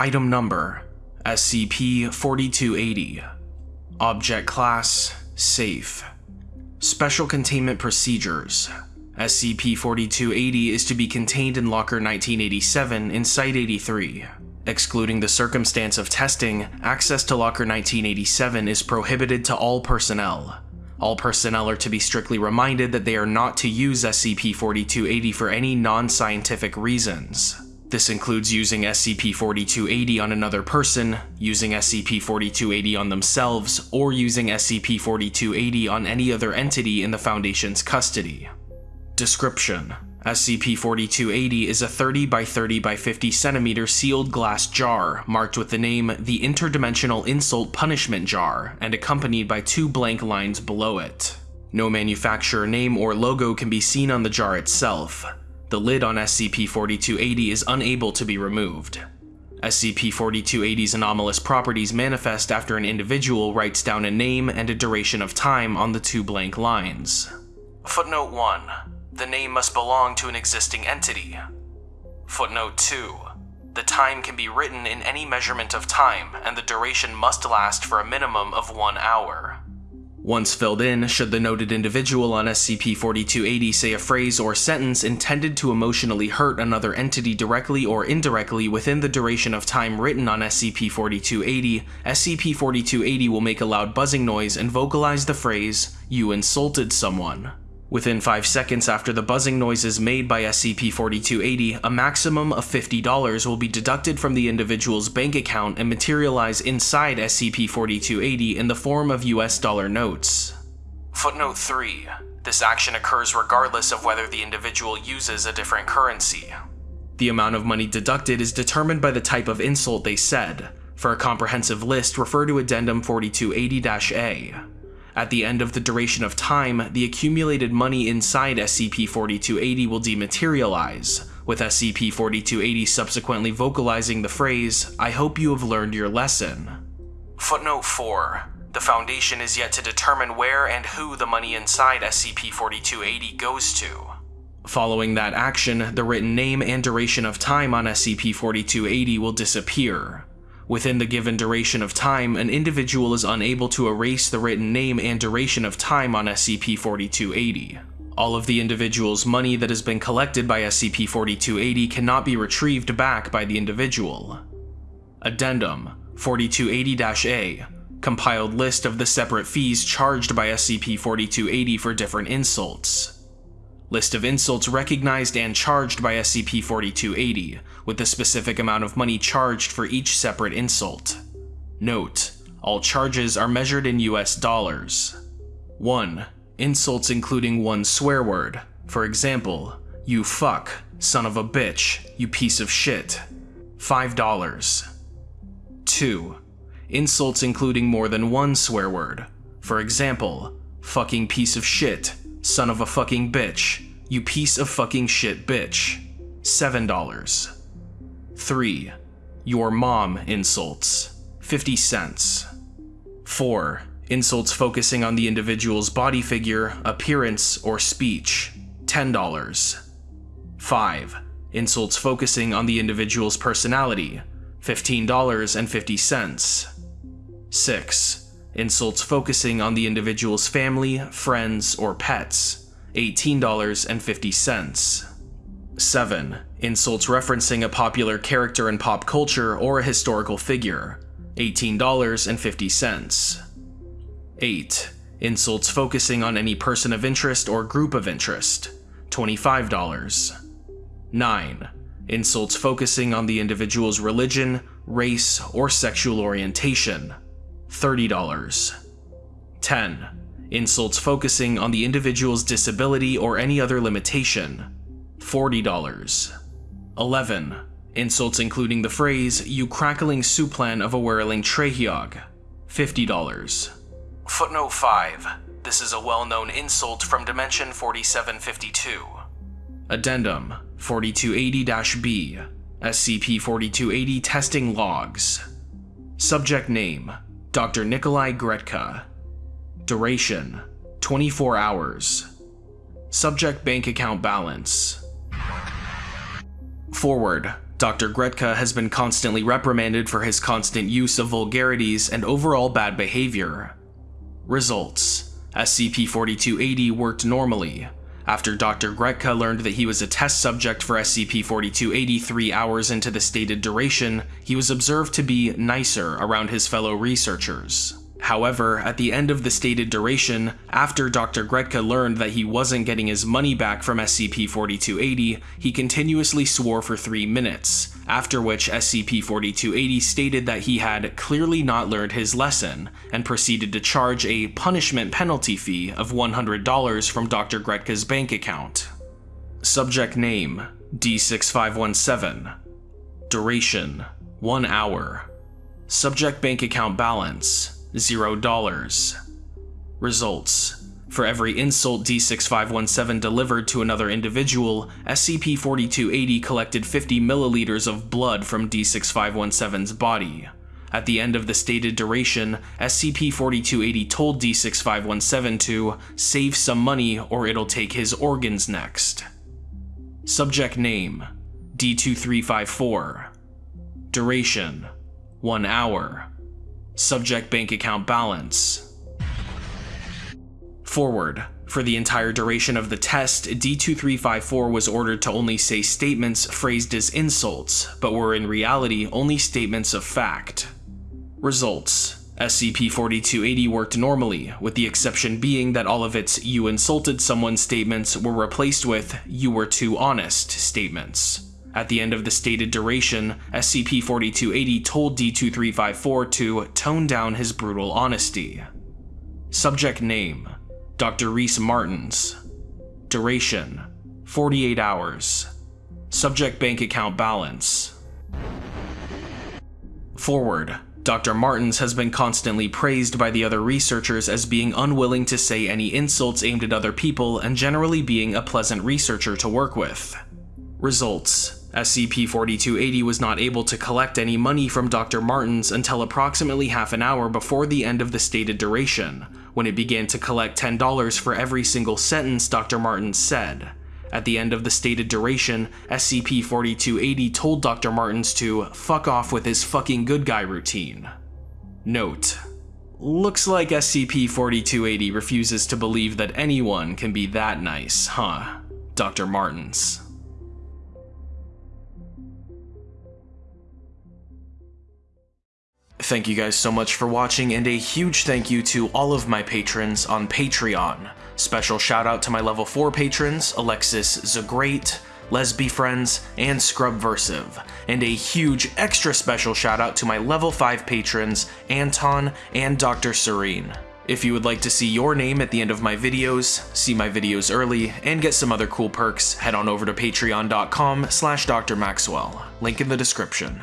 Item Number SCP-4280 Object Class Safe. Special Containment Procedures. SCP-4280 is to be contained in Locker 1987 in Site-83. Excluding the circumstance of testing, access to Locker 1987 is prohibited to all personnel. All personnel are to be strictly reminded that they are not to use SCP-4280 for any non-scientific reasons. This includes using SCP-4280 on another person, using SCP-4280 on themselves, or using SCP-4280 on any other entity in the Foundation's custody. Description: SCP-4280 is a 30 by 30 by 50 centimeter sealed glass jar marked with the name The Interdimensional Insult Punishment Jar and accompanied by two blank lines below it. No manufacturer name or logo can be seen on the jar itself, the lid on SCP-4280 is unable to be removed. SCP-4280's anomalous properties manifest after an individual writes down a name and a duration of time on the two blank lines. Footnote 1. The name must belong to an existing entity. Footnote 2. The time can be written in any measurement of time, and the duration must last for a minimum of one hour. Once filled in, should the noted individual on SCP-4280 say a phrase or sentence intended to emotionally hurt another entity directly or indirectly within the duration of time written on SCP-4280, SCP-4280 will make a loud buzzing noise and vocalize the phrase, you insulted someone. Within 5 seconds after the buzzing noise is made by SCP-4280, a maximum of $50 will be deducted from the individual's bank account and materialize inside SCP-4280 in the form of US dollar notes. Footnote 3. This action occurs regardless of whether the individual uses a different currency. The amount of money deducted is determined by the type of insult they said. For a comprehensive list, refer to Addendum 4280-A. At the end of the duration of time, the accumulated money inside SCP-4280 will dematerialize, with SCP-4280 subsequently vocalizing the phrase, I hope you have learned your lesson. Footnote 4. The Foundation is yet to determine where and who the money inside SCP-4280 goes to. Following that action, the written name and duration of time on SCP-4280 will disappear, Within the given duration of time, an individual is unable to erase the written name and duration of time on SCP-4280. All of the individual's money that has been collected by SCP-4280 cannot be retrieved back by the individual. Addendum 4280-A Compiled list of the separate fees charged by SCP-4280 for different insults. List of insults recognized and charged by SCP-4280, with the specific amount of money charged for each separate insult. Note, all charges are measured in US dollars. 1. Insults including one swear word. For example, you fuck, son of a bitch, you piece of shit. $5. 2. Insults including more than one swear word. For example, fucking piece of shit, Son of a fucking bitch. You piece of fucking shit bitch. $7. 3. Your mom insults. 50 cents. 4. Insults focusing on the individual's body figure, appearance, or speech. $10. 5. Insults focusing on the individual's personality. $15.50. 6 insults focusing on the individual's family, friends, or pets, $18.50. 7. Insults referencing a popular character in pop culture or a historical figure, $18.50. 8. Insults focusing on any person of interest or group of interest, $25. 9. Insults focusing on the individual's religion, race, or sexual orientation, $30. 10. Insults focusing on the individual's disability or any other limitation, $40. 11. Insults including the phrase, you crackling suplan of a whirling trehiog, $50. Footnote 5. This is a well-known insult from Dimension 4752. Addendum 4280-B SCP-4280 Testing Logs Subject Name Dr. Nikolai Gretka. Duration 24 hours. Subject bank account balance. Forward. Dr. Gretka has been constantly reprimanded for his constant use of vulgarities and overall bad behavior. Results SCP-4280 worked normally. After Dr. Gretka learned that he was a test subject for SCP-4283 hours into the stated duration, he was observed to be nicer around his fellow researchers. However, at the end of the stated duration, after Dr. Gretka learned that he wasn't getting his money back from SCP-4280, he continuously swore for 3 minutes, after which SCP-4280 stated that he had clearly not learned his lesson, and proceeded to charge a punishment penalty fee of $100 from Dr. Gretka's bank account. Subject Name D6517 Duration 1 hour Subject Bank Account Balance $0. Results For every insult D6517 delivered to another individual, SCP-4280 collected 50 milliliters of blood from D6517's body. At the end of the stated duration, SCP-4280 told D6517 to save some money or it'll take his organs next. Subject Name D2354 Duration 1 hour Subject bank account balance. Forward. For the entire duration of the test, D2354 was ordered to only say statements phrased as insults, but were in reality only statements of fact. Results. SCP-4280 worked normally, with the exception being that all of its you insulted someone statements were replaced with you were too honest statements. At the end of the stated duration, SCP-4280 told D-2354 to tone down his brutal honesty. Subject Name Dr. Reese Martins Duration 48 hours Subject Bank Account Balance Forward Dr. Martins has been constantly praised by the other researchers as being unwilling to say any insults aimed at other people and generally being a pleasant researcher to work with. Results SCP-4280 was not able to collect any money from Dr. Martins until approximately half an hour before the end of the stated duration, when it began to collect $10 for every single sentence Dr. Martins said. At the end of the stated duration, SCP-4280 told Dr. Martins to fuck off with his fucking good guy routine. Note: Looks like SCP-4280 refuses to believe that anyone can be that nice, huh? Dr. Martins. Thank you guys so much for watching, and a huge thank you to all of my patrons on Patreon. Special shout out to my level 4 patrons, Alexis Zagrate, Lesby Friends, and Scrubversive, and a huge extra special shout out to my level 5 patrons, Anton and Dr. Serene. If you would like to see your name at the end of my videos, see my videos early, and get some other cool perks, head on over to patreon.com slash drmaxwell, link in the description.